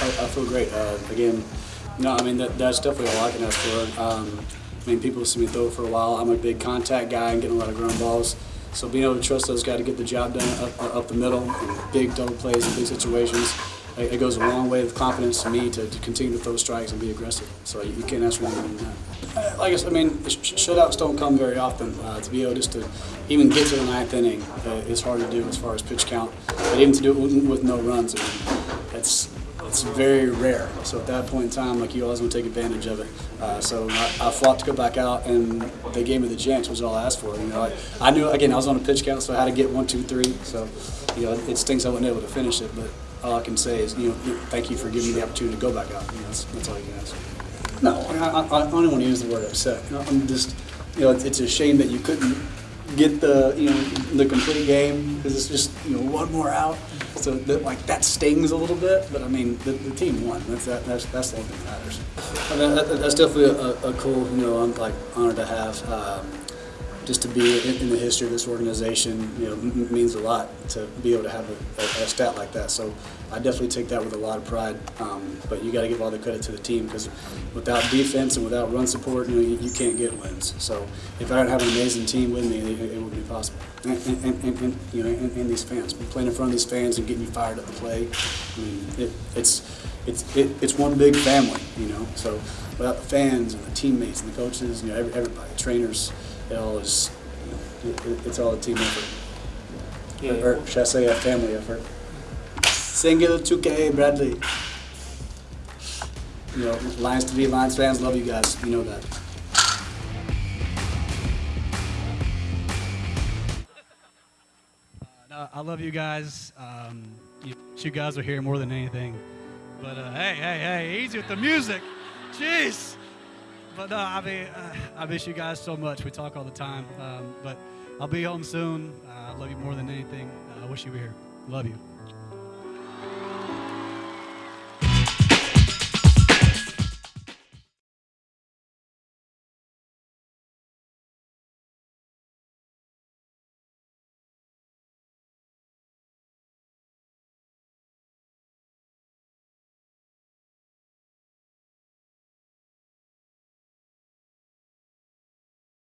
I, I feel great. Uh, again, no, I mean that, that's definitely all I can ask for. Um, I mean, people see me throw for a while. I'm a big contact guy and getting a lot of ground balls. So being able to trust those guys to get the job done up, up the middle, big double plays and big situations, it, goes a long way with confidence to me to, to continue to throw strikes and be aggressive. So you, you can't ask for more than that. Uh, Like I said, I mean, sh- shutouts don't come very often. Uh, to be able just to even get to the ninth inning uh, is hard to do as far as pitch count. But even to do it with, no runs, I mean, it's it's very rare. So at that point in time, like you always want to take advantage of it. Uh, so I, I fought to go back out, and they gave me the chance, which is all I asked for. You know, I, I knew again I was on a pitch count, so I had to get one, two, three. So you know, it stinks I wasn't able to finish it, but all I can say is you know, thank you for giving me the opportunity to go back out. You know, that's, that's all you can ask. No, I, I, I don't want to use the word upset. I'm just, you know, it's, it's a shame that you couldn't get the, you know, the complete game because it's just, you know, one more out. So that, like that stings a little bit, but I mean, the, the team won. That's that, that's that's the only thing that matters. And that, that, that's definitely a, a cool, you know, I'm like honor to have. Um, just to be in, the history of this organization, you know, means a lot to be able to have a, a, a stat like that. So I definitely take that with a lot of pride. Um, but you got to give all the credit to the team because without defense and without run support, you know, you, you can't get wins. So if I didn't have an amazing team with me, it, it wouldn't be possible. And, and, and, and you know, and these fans, playing in front of these fans and getting you fired up to play. I mean, it, it's it's it, it's one big family, you know. So without the fans and the teammates and the coaches, you know, every, everybody, trainers, it all is, it, it- it's all a team effort. Yeah. Or, or should I say a family effort? Singular 2K, Bradley. You know, Lions to be Lions fans, love you guys. You know that. No, I love you guys. Um, you, you guys are here more than anything. But uh, hey, hey, hey, easy with the music. Jeez. But no, I mean, I miss you guys so much. We talk all the time. Um, but I'll be home soon. Uh, I love you more than anything. Uh, I wish you were here. Love you.